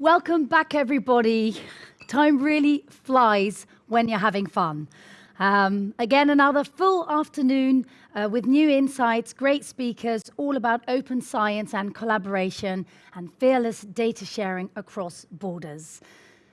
Welcome back, everybody. Time really flies when you're having fun. Um, again, another full afternoon uh, with new insights, great speakers, all about open science and collaboration and fearless data sharing across borders.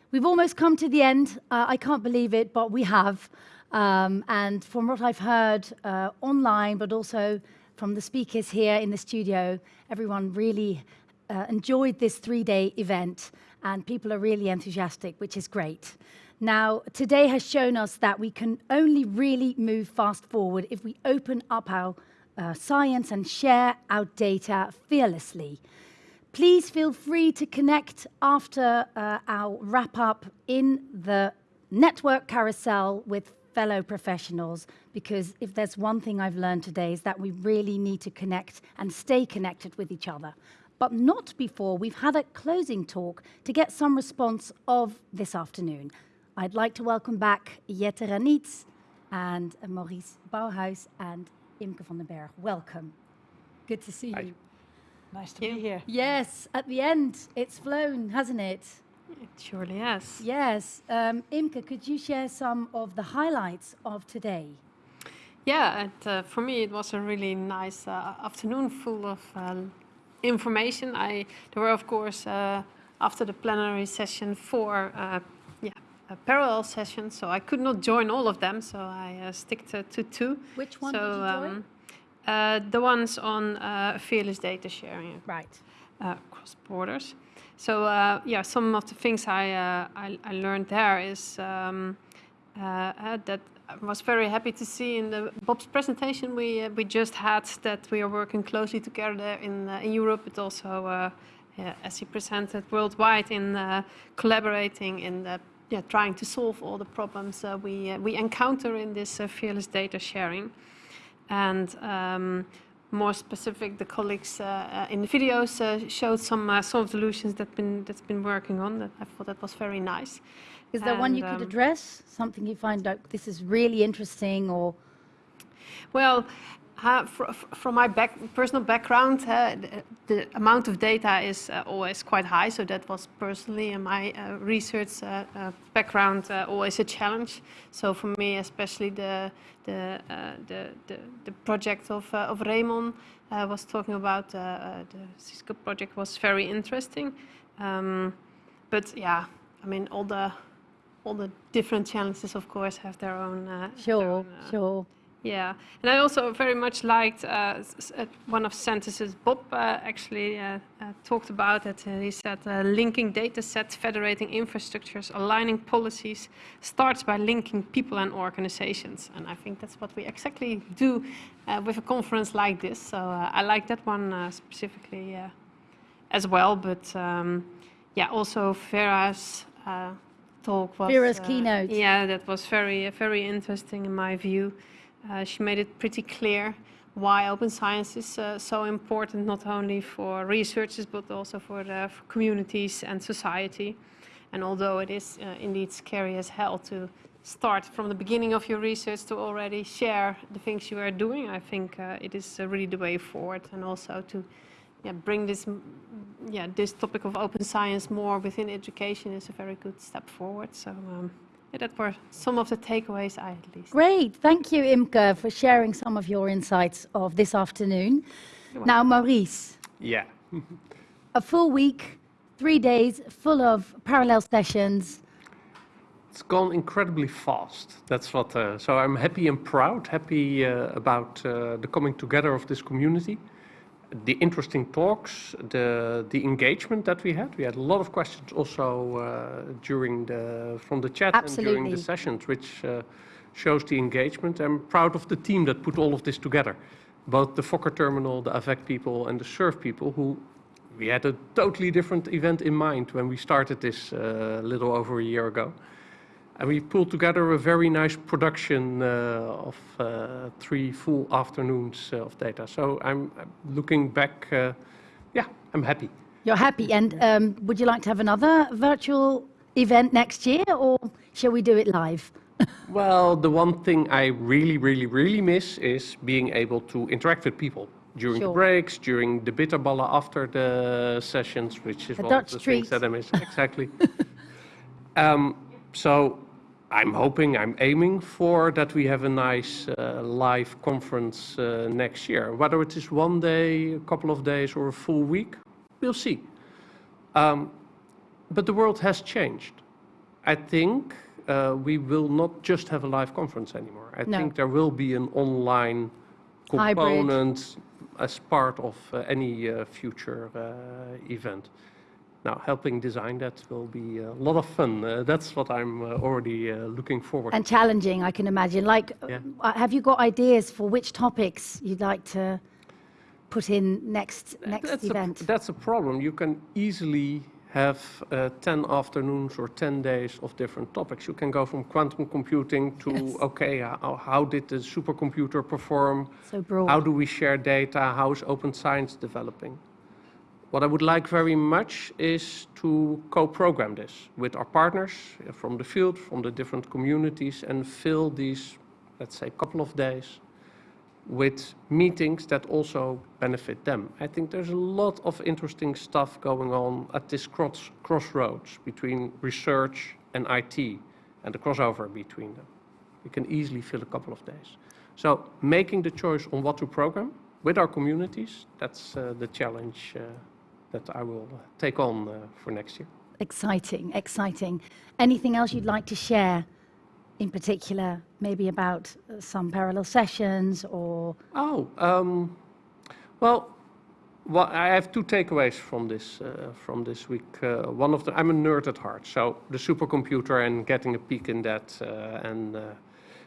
We've almost come to the end. Uh, I can't believe it, but we have. Um, and from what I've heard uh, online, but also from the speakers here in the studio, everyone really uh, enjoyed this three-day event and people are really enthusiastic, which is great. Now, today has shown us that we can only really move fast forward if we open up our uh, science and share our data fearlessly. Please feel free to connect after uh, our wrap up in the network carousel with fellow professionals because if there's one thing I've learned today is that we really need to connect and stay connected with each other but not before we've had a closing talk to get some response of this afternoon. I'd like to welcome back Jet de Ranitz and Maurice Bouwhuis and Imke van den Berg. Welcome. Good to see Hi. you. Nice to be here. Yes, at the end, it's flown, hasn't it? It surely has. Yes. Um, Imke, could you share some of the highlights of today? Yeah, and, uh, for me it was a really nice uh, afternoon full of uh, information. I, there were, of course, uh, after the plenary session, four uh, yeah, parallel sessions, so I could not join all of them, so I uh, stick to, to, two. Which one so, did you join? Um, uh, the ones on uh, fearless data sharing right. across borders. So yeah, some of the things I, I, I, learned there is um, that I was very happy to see in the Bob's presentation we uh, we just had that we are working closely together in uh, in Europe, but also uh, yeah, as he presented worldwide in uh, collaborating in yeah, trying to solve all the problems uh, we uh, we encounter in this fearless data sharing, and. Um, more specific, the colleagues in the videos showed some some solutions that been that's been working on. That I thought that was very nice. Is there and, one you could um, address? Something you find out this is really interesting or? Well, uh, fr from my back, personal background, uh, the, the, amount of data is uh, always quite high. So that was personally in my uh, research uh, uh, background always a challenge. So for me, especially the the the, the, the, project of of Raymond was talking about the Cisco project was very interesting. Um, but yeah, I mean all the all the different challenges, of course, have their own. Uh, sure, their own, uh, sure. Yeah, and I also very much liked uh, uh one of sentences Bob uh, actually uh, talked about it. he said, linking data sets, federating infrastructures, aligning policies starts by linking people and organizations. And I think that's what we exactly do with a conference like this. So I like that one specifically as well. But um, yeah, also Vera's talk was... Vera's uh, keynote. Yeah, that was very, very interesting in my view. Uh, she made it pretty clear why open science is uh, so important, not only for researchers, but also for, the, for communities and society. And although it is uh, indeed scary as hell to start from the beginning of your research to already share the things you are doing, I think uh, it is uh, really the way forward. And also to yeah, bring this, yeah, this topic of open science more within education is a very good step forward. So um, yeah, that were some of the takeaways I at least. Great, thank you Imke for sharing some of your insights of this afternoon. Now Maurice. Yeah. a full week, three days full of parallel sessions. It's gone incredibly fast. That's what. Uh, so I'm happy and proud, happy uh, about uh, the coming together of this community the interesting talks, the the engagement that we had. We had a lot of questions also uh, during the from the chat Absolutely. and during the sessions, which uh, shows the engagement. I'm proud of the team that put all of this together, both the Fokker terminal, the AVEC people, and the SURF people. Who we had a totally different event in mind when we started this a uh, little over a year ago. And we pulled together a very nice production uh, of uh, three full afternoons of data. So I'm, I'm looking back, uh, yeah, I'm happy. You're happy. And um, would you like to have another virtual event next year or shall we do it live? well, the one thing I really, really, really miss is being able to interact with people. during the breaks, during the bitterballen after the sessions, which is The one Dutch of the things that I miss. Exactly. um, so I'm hoping, I'm aiming for that we have a nice uh, live conference uh, next year. Whether it is one day, a couple of days, or a full week, we'll see. Um, but the world has changed. I think uh, we will not just have a live conference anymore. I No. think there will be an online Hybrid. component as part of uh, any uh, future uh, event. Now, helping design that will be a lot of fun. Uh, that's what I'm uh, already uh, looking forward to. And challenging, I can imagine. Like, Yeah. uh, have you got ideas for which topics you'd like to put in next next that's event? A, that's a problem. You can easily have uh, 10 afternoons or 10 days of different topics. You can go from quantum computing to, Yes. okay, how, how did the supercomputer perform? so broad. How do we share data? How is open science developing? What I would like very much is to co-program this with our partners from the field, from the different communities, and fill these, let's say, couple of days with meetings that also benefit them. I think there's a lot of interesting stuff going on at this cross, crossroads between research and IT and the crossover between them. We can easily fill a couple of days. So making the choice on what to program with our communities, that's uh, the challenge uh, that I will uh, take on uh, for next year. Exciting, exciting. Anything else you'd like to share in particular, maybe about uh, some parallel sessions or Oh, um, well, well, I have two takeaways from this uh, from this week. Uh, one of the, I'm a nerd at heart, so the supercomputer and getting a peek in that uh, and uh,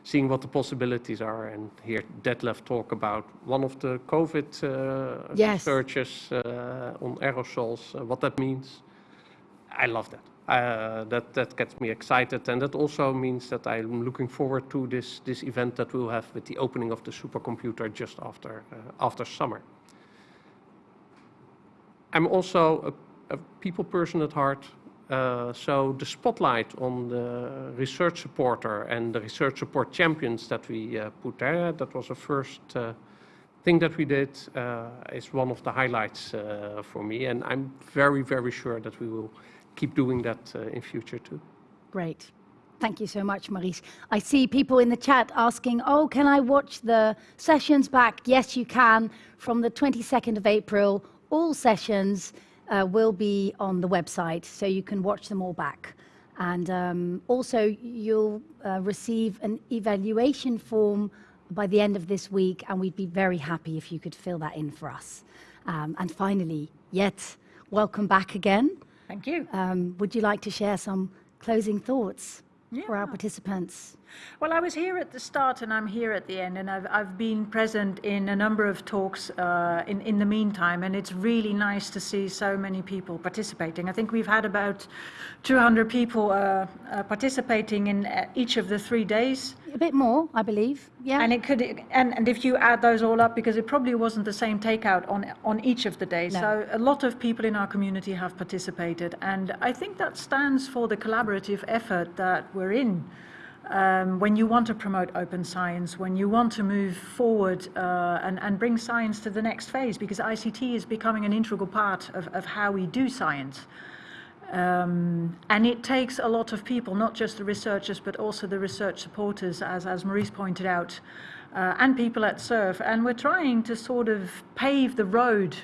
seeing what the possibilities are, and hear Detlef talk about one of the COVID uh, Yes. researches uh, on aerosols, uh, what that means. I love that. Uh, that that gets me excited, and that also means that I'm looking forward to this this event that we'll have with the opening of the supercomputer just after uh, after summer. I'm also a, a people person at heart, uh, so the spotlight on the research supporter and the research support champions that we uh, put there, that was the first uh, thing that we did, is one of the highlights for me, and I'm very, very sure that we will keep doing that in future too. Great. Thank you so much, Maurice. I see people in the chat asking, oh, can I watch the sessions back? Yes, you can. From the 22nd of April, all sessions uh, will be on the website, so you can watch them all back. And um, also, you'll uh, receive an evaluation form by the end of this week, and we'd be very happy if you could fill that in for us. Um, and finally, Jet, welcome back again. Thank you. Um, would you like to share some closing thoughts for our participants? Well, I was here at the start and I'm here at the end, and I've, I've been present in a number of talks uh, in, in the meantime, and it's really nice to see so many people participating. I think we've had about 200 people uh, uh, participating in uh, each of the three days. A bit more, I believe. Yeah. And it could, and, and if you add those all up, because it probably wasn't the same takeout on on each of the days. No. So a lot of people in our community have participated, and I think that stands for the collaborative effort that we're in. Um, when you want to promote open science, when you want to move forward uh, and, and bring science to the next phase, because ICT is becoming an integral part of, of how we do science. Um, and it takes a lot of people, not just the researchers, but also the research supporters, as, as Maurice pointed out, uh, and people at SURF. And we're trying to sort of pave the road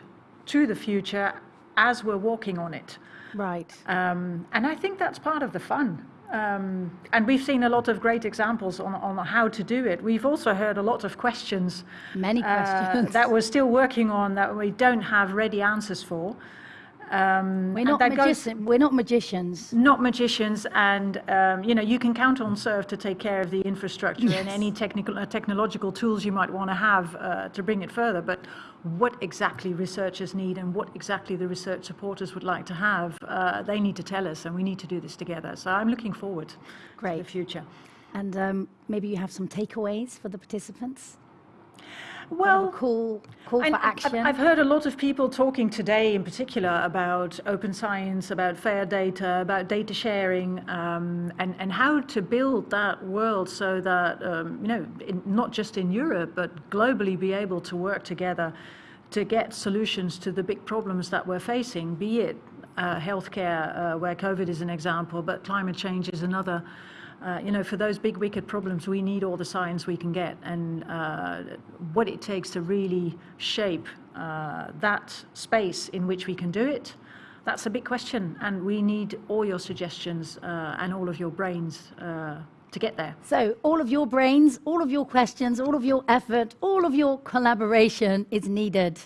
to the future as we're walking on it. right. Um, and I think that's part of the fun. Um, and we've seen a lot of great examples on, on how to do it. We've also heard a lot of questions Many uh, questions. that we're still working on that we don't have ready answers for. Um, we're not goes- We're not magicians. not magicians, and um, you know you can count on SURF to take care of the infrastructure and any technical uh, technological tools you might want to have uh, to bring it further. But what exactly researchers need and what exactly the research supporters would like to have, uh, they need to tell us, and we need to do this together. So I'm looking forward to Great. the future. And um, maybe you have some takeaways for the participants. Well, call, call for I've- action. I've heard a lot of people talking today, in particular, about open science, about fair data, about data sharing, um, and and how to build that world so that um, you know, in, not just in Europe but globally, be able to work together to get solutions to the big problems that we're facing, be it uh, healthcare, uh, where COVID is an example, but climate change is another. Uh, you know, for those big wicked problems, we need all the science we can get, and uh, what it takes to really shape uh, that space in which we can do it. That's a big question, and we need all your suggestions uh, and all of your brains to get there. So all of your brains, all of your questions, all of your effort, all of your collaboration is needed.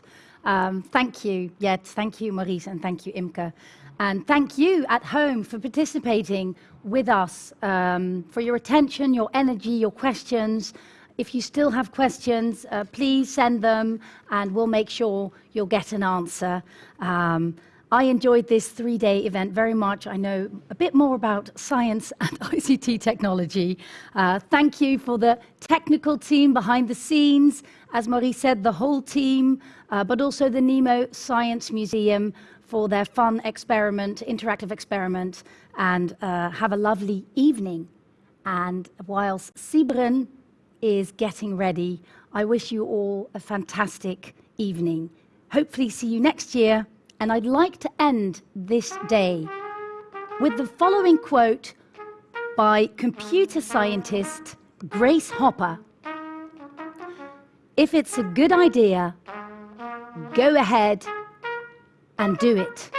Um, thank you, Jet, thank you, Maurice, and thank you, Imke. And thank you at home for participating with us, um, for your attention, your energy, your questions. If you still have questions, uh, please send them and we'll make sure you'll get an answer. Um, I enjoyed this three-day event very much. I know a bit more about science and ICT technology. Uh, thank you for the technical team behind the scenes, as Marie said, the whole team, uh, but also the Nemo Science Museum for their fun experiment, interactive experiment, and uh, have a lovely evening. And whilst Sibren is getting ready, I wish you all a fantastic evening. Hopefully see you next year and I'd like to end this day with the following quote by computer scientist Grace Hopper. If it's a good idea, go ahead and do it.